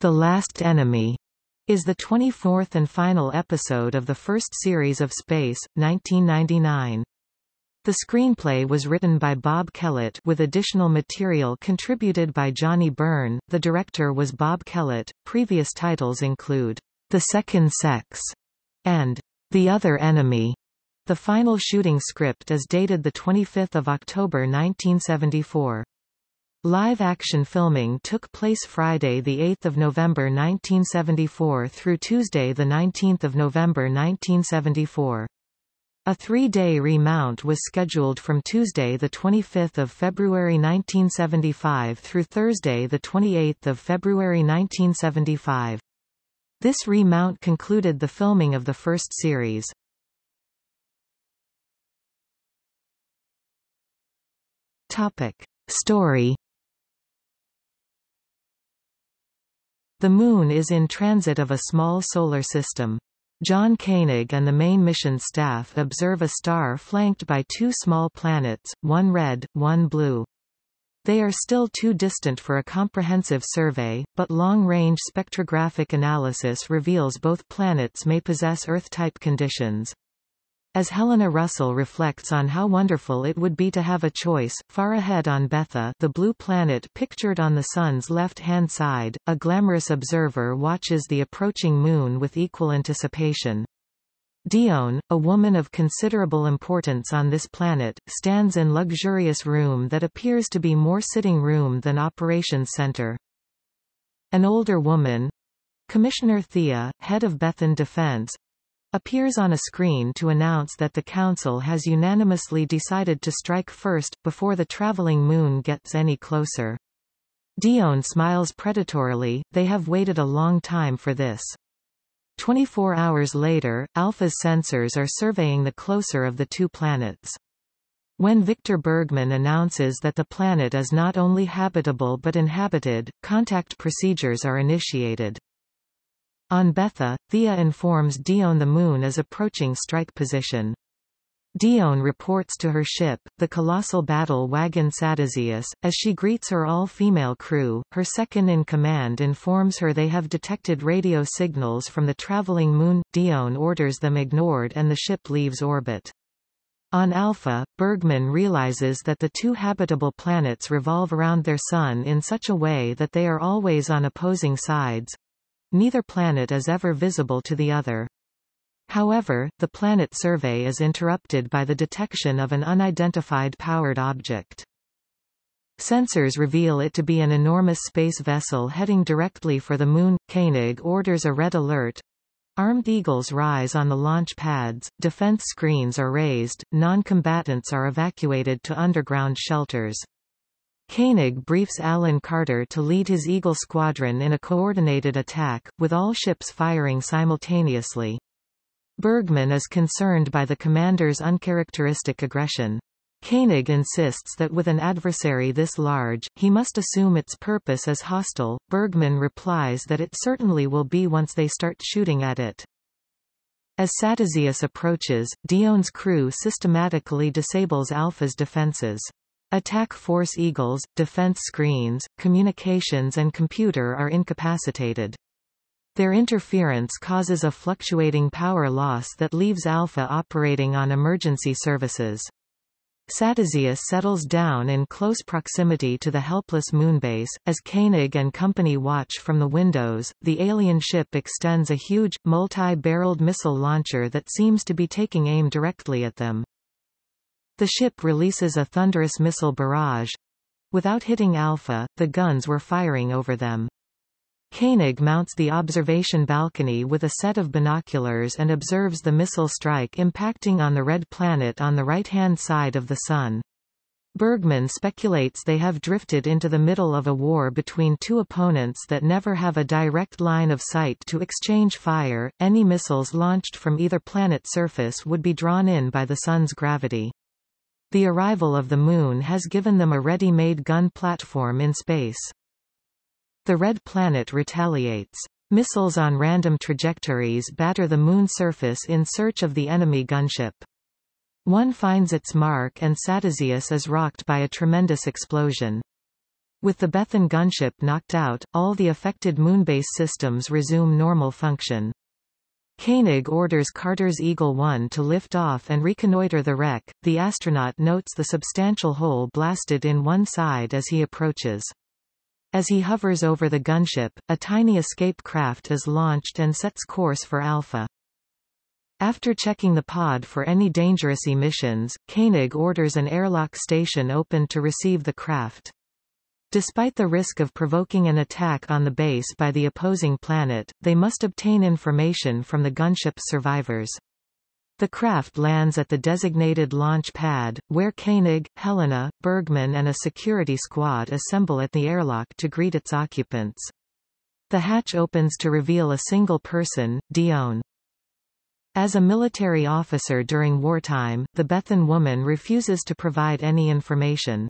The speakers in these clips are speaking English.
The Last Enemy is the 24th and final episode of the first series of Space, 1999. The screenplay was written by Bob Kellett with additional material contributed by Johnny Byrne. The director was Bob Kellett. Previous titles include The Second Sex and The Other Enemy. The final shooting script is dated 25 October 1974. Live-action filming took place Friday 8 November 1974 through Tuesday 19 November 1974. A three-day remount was scheduled from Tuesday 25 February 1975 through Thursday 28 February 1975. This remount concluded the filming of the first series. Topic. Story The Moon is in transit of a small solar system. John Koenig and the main mission staff observe a star flanked by two small planets, one red, one blue. They are still too distant for a comprehensive survey, but long-range spectrographic analysis reveals both planets may possess Earth-type conditions. As Helena Russell reflects on how wonderful it would be to have a choice, far ahead on Betha the blue planet pictured on the Sun's left-hand side, a glamorous observer watches the approaching Moon with equal anticipation. Dione, a woman of considerable importance on this planet, stands in luxurious room that appears to be more sitting room than operations center. An older woman, Commissioner Thea, head of Bethan Defense, appears on a screen to announce that the Council has unanimously decided to strike first, before the traveling moon gets any closer. Dione smiles predatorily, they have waited a long time for this. 24 hours later, Alpha's sensors are surveying the closer of the two planets. When Victor Bergman announces that the planet is not only habitable but inhabited, contact procedures are initiated. On Betha, Thea informs Dione the Moon is approaching strike position. Dione reports to her ship, the colossal battle wagon Satazius, as she greets her all-female crew. Her second-in-command informs her they have detected radio signals from the traveling moon. Dione orders them ignored and the ship leaves orbit. On Alpha, Bergman realizes that the two habitable planets revolve around their Sun in such a way that they are always on opposing sides, Neither planet is ever visible to the other. However, the planet survey is interrupted by the detection of an unidentified powered object. Sensors reveal it to be an enormous space vessel heading directly for the Moon. Koenig orders a red alert. Armed eagles rise on the launch pads, defense screens are raised, non-combatants are evacuated to underground shelters. Koenig briefs Alan Carter to lead his Eagle squadron in a coordinated attack, with all ships firing simultaneously. Bergman is concerned by the commander's uncharacteristic aggression. Koenig insists that with an adversary this large, he must assume its purpose as hostile. Bergman replies that it certainly will be once they start shooting at it. As Satazius approaches, Dione's crew systematically disables Alpha's defenses. Attack Force Eagles, defense screens, communications and computer are incapacitated. Their interference causes a fluctuating power loss that leaves Alpha operating on emergency services. Satazius settles down in close proximity to the helpless moonbase. As Koenig and company watch from the windows, the alien ship extends a huge, multi-barreled missile launcher that seems to be taking aim directly at them. The ship releases a thunderous missile barrage. Without hitting Alpha, the guns were firing over them. Koenig mounts the observation balcony with a set of binoculars and observes the missile strike impacting on the red planet on the right-hand side of the Sun. Bergman speculates they have drifted into the middle of a war between two opponents that never have a direct line of sight to exchange fire. Any missiles launched from either planet's surface would be drawn in by the Sun's gravity. The arrival of the Moon has given them a ready-made gun platform in space. The Red Planet retaliates. Missiles on random trajectories batter the Moon surface in search of the enemy gunship. One finds its mark and Satazius is rocked by a tremendous explosion. With the Bethan gunship knocked out, all the affected moonbase systems resume normal function. Koenig orders Carter's Eagle 1 to lift off and reconnoiter the wreck. The astronaut notes the substantial hole blasted in one side as he approaches. As he hovers over the gunship, a tiny escape craft is launched and sets course for Alpha. After checking the pod for any dangerous emissions, Koenig orders an airlock station opened to receive the craft. Despite the risk of provoking an attack on the base by the opposing planet, they must obtain information from the gunship's survivors. The craft lands at the designated launch pad, where Koenig, Helena, Bergman and a security squad assemble at the airlock to greet its occupants. The hatch opens to reveal a single person, Dione. As a military officer during wartime, the Bethan woman refuses to provide any information.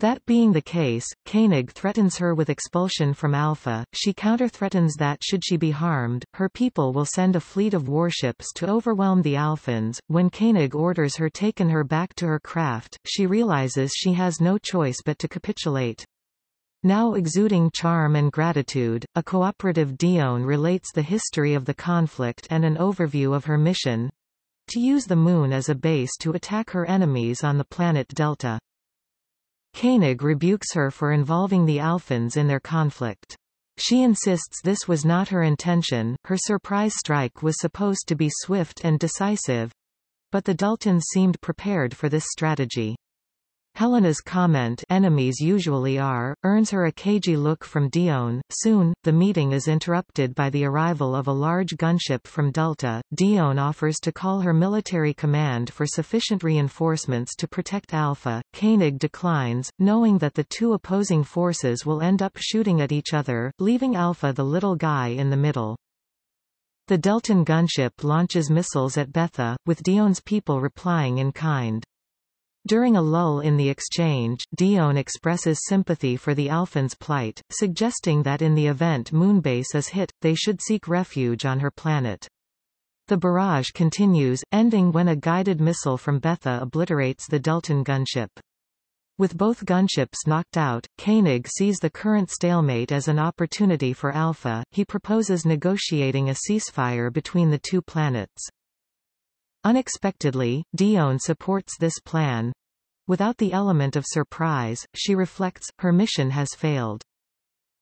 That being the case, Koenig threatens her with expulsion from Alpha. She counter-threatens that should she be harmed, her people will send a fleet of warships to overwhelm the Alphans. When Koenig orders her taken her back to her craft, she realizes she has no choice but to capitulate. Now exuding charm and gratitude, a cooperative Dione relates the history of the conflict and an overview of her mission to use the Moon as a base to attack her enemies on the planet Delta. Koenig rebukes her for involving the Alphans in their conflict. She insists this was not her intention, her surprise strike was supposed to be swift and decisive. But the Deltans seemed prepared for this strategy. Helena's comment enemies usually are, earns her a cagey look from Dione. Soon, the meeting is interrupted by the arrival of a large gunship from Delta. Dione offers to call her military command for sufficient reinforcements to protect Alpha. Koenig declines, knowing that the two opposing forces will end up shooting at each other, leaving Alpha the little guy in the middle. The Deltan gunship launches missiles at Betha, with Dione's people replying in kind. During a lull in the exchange, Dione expresses sympathy for the Alphans' plight, suggesting that in the event Moonbase is hit, they should seek refuge on her planet. The barrage continues, ending when a guided missile from Betha obliterates the Deltan gunship. With both gunships knocked out, Koenig sees the current stalemate as an opportunity for Alpha. He proposes negotiating a ceasefire between the two planets. Unexpectedly, Dione supports this plan. Without the element of surprise, she reflects, her mission has failed.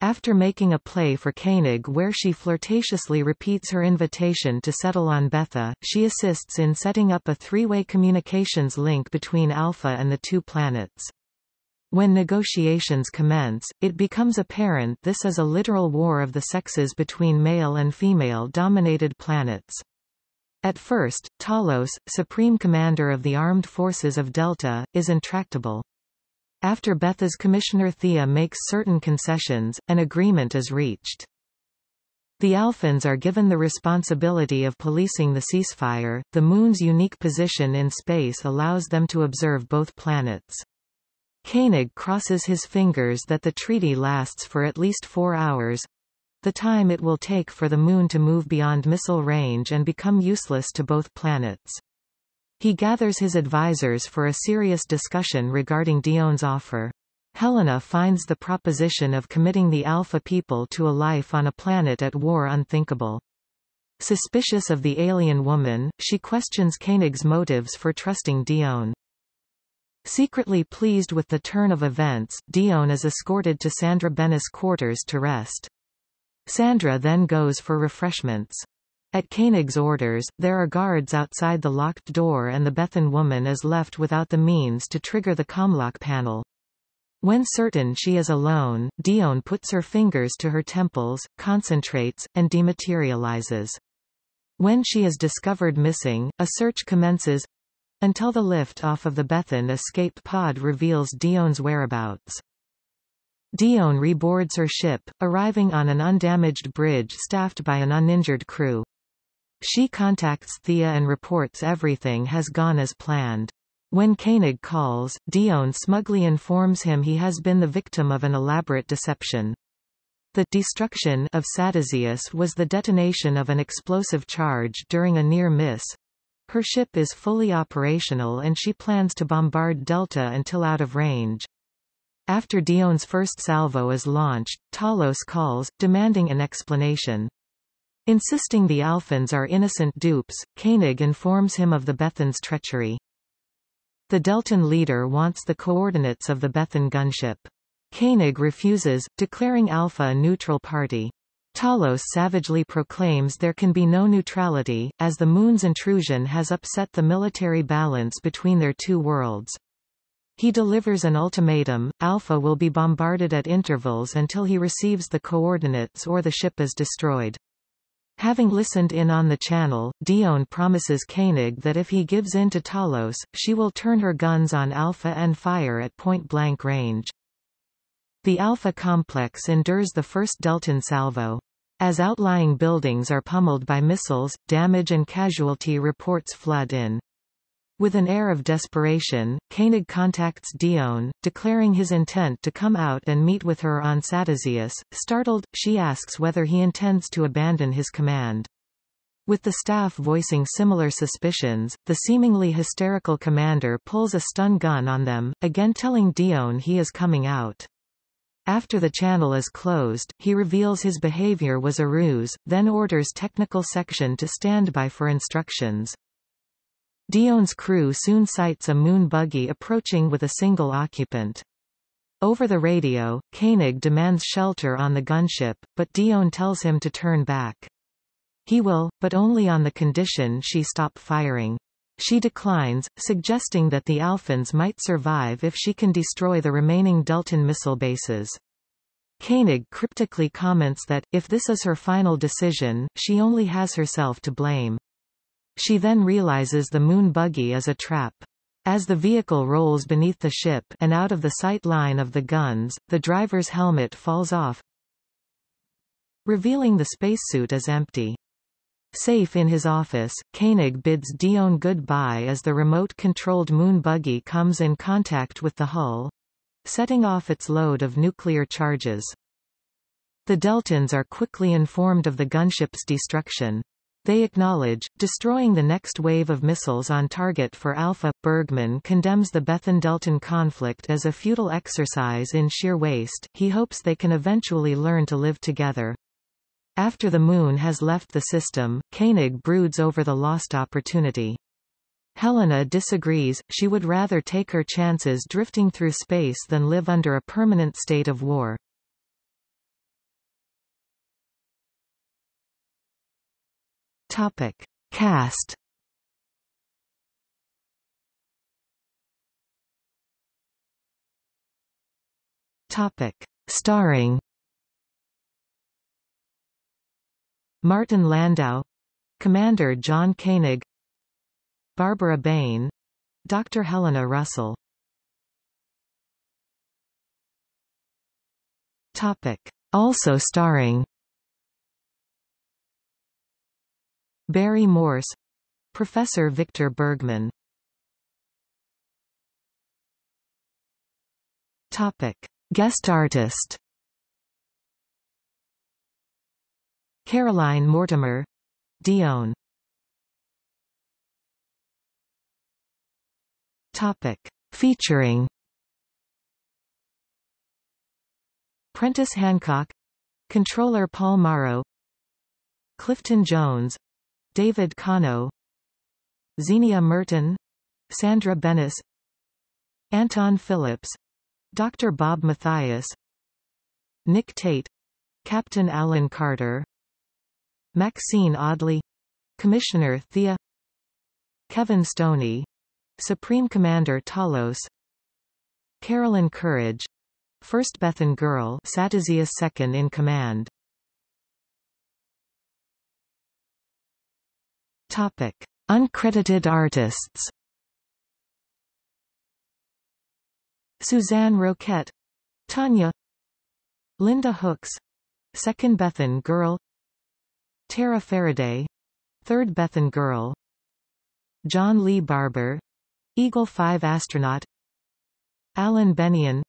After making a play for Koenig where she flirtatiously repeats her invitation to settle on Betha, she assists in setting up a three-way communications link between Alpha and the two planets. When negotiations commence, it becomes apparent this is a literal war of the sexes between male and female-dominated planets. At first, Talos, supreme commander of the armed forces of Delta, is intractable. After Betha's Commissioner Thea makes certain concessions, an agreement is reached. The Alphans are given the responsibility of policing the ceasefire. The Moon's unique position in space allows them to observe both planets. Koenig crosses his fingers that the treaty lasts for at least four hours, the time it will take for the Moon to move beyond missile range and become useless to both planets. He gathers his advisors for a serious discussion regarding Dione's offer. Helena finds the proposition of committing the Alpha people to a life on a planet at war unthinkable. Suspicious of the alien woman, she questions Koenig's motives for trusting Dione. Secretly pleased with the turn of events, Dione is escorted to Sandra Benes' quarters to rest. Sandra then goes for refreshments. At Koenig's orders, there are guards outside the locked door and the Bethan woman is left without the means to trigger the comlock panel. When certain she is alone, Dione puts her fingers to her temples, concentrates, and dematerializes. When she is discovered missing, a search commences until the lift off of the Bethan escape pod reveals Dione's whereabouts. Dione reboards her ship, arriving on an undamaged bridge staffed by an uninjured crew. She contacts Thea and reports everything has gone as planned. When Koenig calls, Dione smugly informs him he has been the victim of an elaborate deception. The destruction of Satazius was the detonation of an explosive charge during a near miss. Her ship is fully operational and she plans to bombard Delta until out of range. After Dione's first salvo is launched, Talos calls, demanding an explanation. Insisting the Alphans are innocent dupes, Koenig informs him of the Bethan's treachery. The Deltan leader wants the coordinates of the Bethan gunship. Koenig refuses, declaring Alpha a neutral party. Talos savagely proclaims there can be no neutrality, as the Moon's intrusion has upset the military balance between their two worlds. He delivers an ultimatum, Alpha will be bombarded at intervals until he receives the coordinates or the ship is destroyed. Having listened in on the channel, Dione promises Koenig that if he gives in to Talos, she will turn her guns on Alpha and fire at point-blank range. The Alpha complex endures the first Deltan salvo. As outlying buildings are pummeled by missiles, damage and casualty reports flood in. With an air of desperation, Koenig contacts Dione, declaring his intent to come out and meet with her on Satazius. Startled, she asks whether he intends to abandon his command. With the staff voicing similar suspicions, the seemingly hysterical commander pulls a stun gun on them, again telling Dione he is coming out. After the channel is closed, he reveals his behavior was a ruse, then orders technical section to stand by for instructions. Dione's crew soon sights a moon buggy approaching with a single occupant. Over the radio, Koenig demands shelter on the gunship, but Dione tells him to turn back. He will, but only on the condition she stop firing. She declines, suggesting that the Alphans might survive if she can destroy the remaining Deltan missile bases. Koenig cryptically comments that, if this is her final decision, she only has herself to blame. She then realizes the moon buggy is a trap. As the vehicle rolls beneath the ship and out of the sight line of the guns, the driver's helmet falls off, revealing the spacesuit is empty. Safe in his office, Koenig bids Dione goodbye as the remote-controlled moon buggy comes in contact with the hull, setting off its load of nuclear charges. The Deltans are quickly informed of the gunship's destruction. They acknowledge, destroying the next wave of missiles on target for Alpha. Bergman condemns the Bethan-Deltan conflict as a futile exercise in sheer waste, he hopes they can eventually learn to live together. After the Moon has left the system, Koenig broods over the lost opportunity. Helena disagrees, she would rather take her chances drifting through space than live under a permanent state of war. Topic. Cast Topic. Starring Martin Landau Commander John Koenig Barbara Bain Dr. Helena Russell Topic. Also starring Barry Morse Professor Victor Bergman Topic. Guest artist Caroline Mortimer Dione Topic. Featuring Prentice Hancock Controller Paul Morrow Clifton Jones David Kano Zienia Merton Sandra Benes Anton Phillips Dr. Bob Mathias Nick Tate Captain Alan Carter Maxine Audley Commissioner Thea Kevin Stoney Supreme Commander Talos Carolyn Courage First Bethan Girl Satazius second in command Topic. Uncredited artists Suzanne Roquette Tanya Linda Hooks Second Bethan Girl Tara Faraday Third Bethan Girl John Lee Barber Eagle 5 astronaut Alan Bennion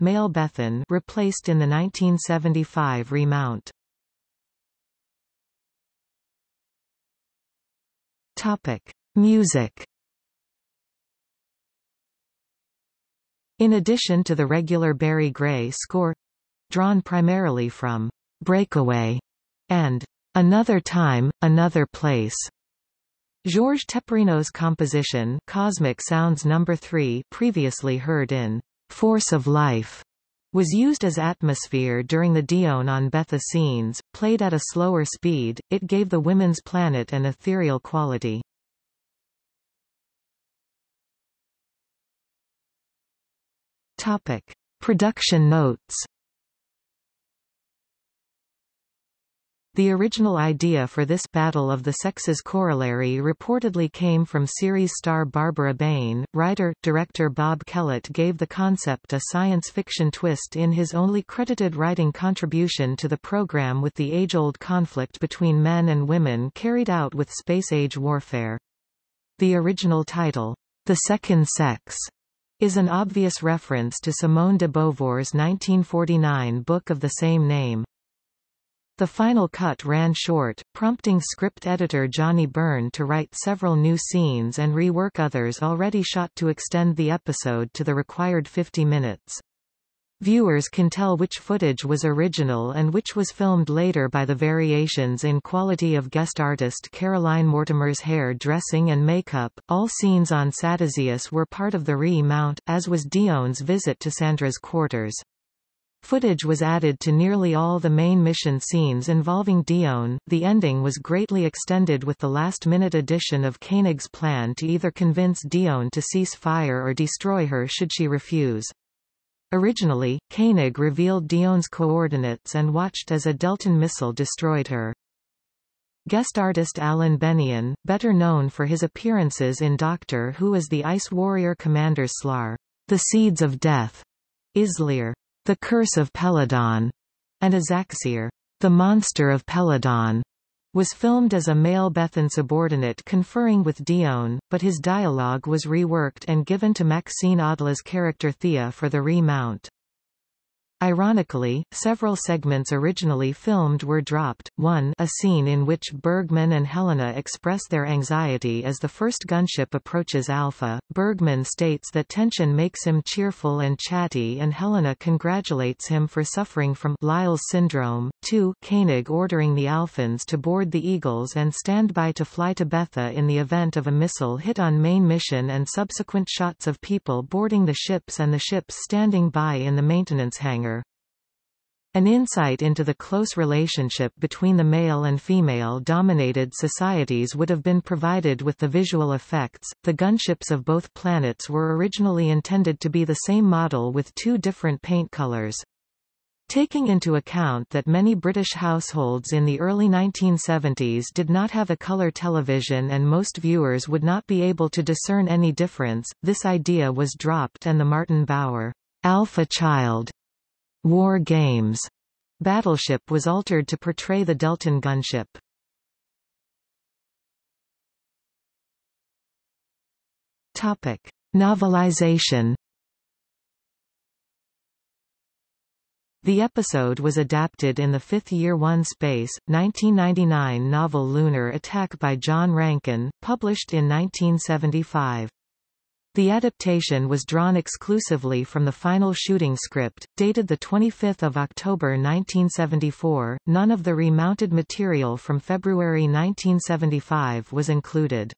Male Bethan replaced in the 1975 remount Topic Music In addition to the regular Barry Gray score drawn primarily from Breakaway and Another Time, Another Place. Georges Teperino's composition Cosmic Sounds No. 3 previously heard in Force of Life was used as atmosphere during the Dione on Betha scenes, played at a slower speed, it gave the women's planet an ethereal quality. Topic. Production notes The original idea for this Battle of the Sexes corollary reportedly came from series star Barbara Bain. Writer, director Bob Kellett gave the concept a science fiction twist in his only credited writing contribution to the program with the age-old conflict between men and women carried out with space-age warfare. The original title, The Second Sex, is an obvious reference to Simone de Beauvoir's 1949 book of the same name. The final cut ran short, prompting script editor Johnny Byrne to write several new scenes and rework others already shot to extend the episode to the required 50 minutes. Viewers can tell which footage was original and which was filmed later by the variations in quality of guest artist Caroline Mortimer's hair dressing and makeup. All scenes on Satazius were part of the re-mount, as was Dione's visit to Sandra's quarters. Footage was added to nearly all the main mission scenes involving Dione. The ending was greatly extended with the last-minute addition of Koenig's plan to either convince Dione to cease fire or destroy her should she refuse. Originally, Koenig revealed Dione's coordinates and watched as a Deltan missile destroyed her. Guest artist Alan Bennion, better known for his appearances in Doctor Who as the Ice Warrior Commander Slaar, The Seeds of Death, Izlyr, the Curse of Peladon, and Azaxyr, The Monster of Peladon, was filmed as a male Bethan subordinate conferring with Dione, but his dialogue was reworked and given to Maxine Audley's character Thea for the remount. Ironically, several segments originally filmed were dropped. 1 A scene in which Bergman and Helena express their anxiety as the first gunship approaches Alpha. Bergman states that tension makes him cheerful and chatty and Helena congratulates him for suffering from Lyle's syndrome. 2 Koenig ordering the Alphans to board the Eagles and stand by to fly to Betha in the event of a missile hit on main mission and subsequent shots of people boarding the ships and the ships standing by in the maintenance hangar. An insight into the close relationship between the male and female-dominated societies would have been provided with the visual effects. The gunships of both planets were originally intended to be the same model with two different paint colors. Taking into account that many British households in the early 1970s did not have a colour television and most viewers would not be able to discern any difference, this idea was dropped and the Martin Bower Alpha Child War Games battleship was altered to portray the Deltan gunship. Topic: Novelization. The episode was adapted in the Fifth Year One Space, 1999 novel Lunar Attack by John Rankin, published in 1975. The adaptation was drawn exclusively from the final shooting script, dated 25 October 1974. None of the remounted material from February 1975 was included.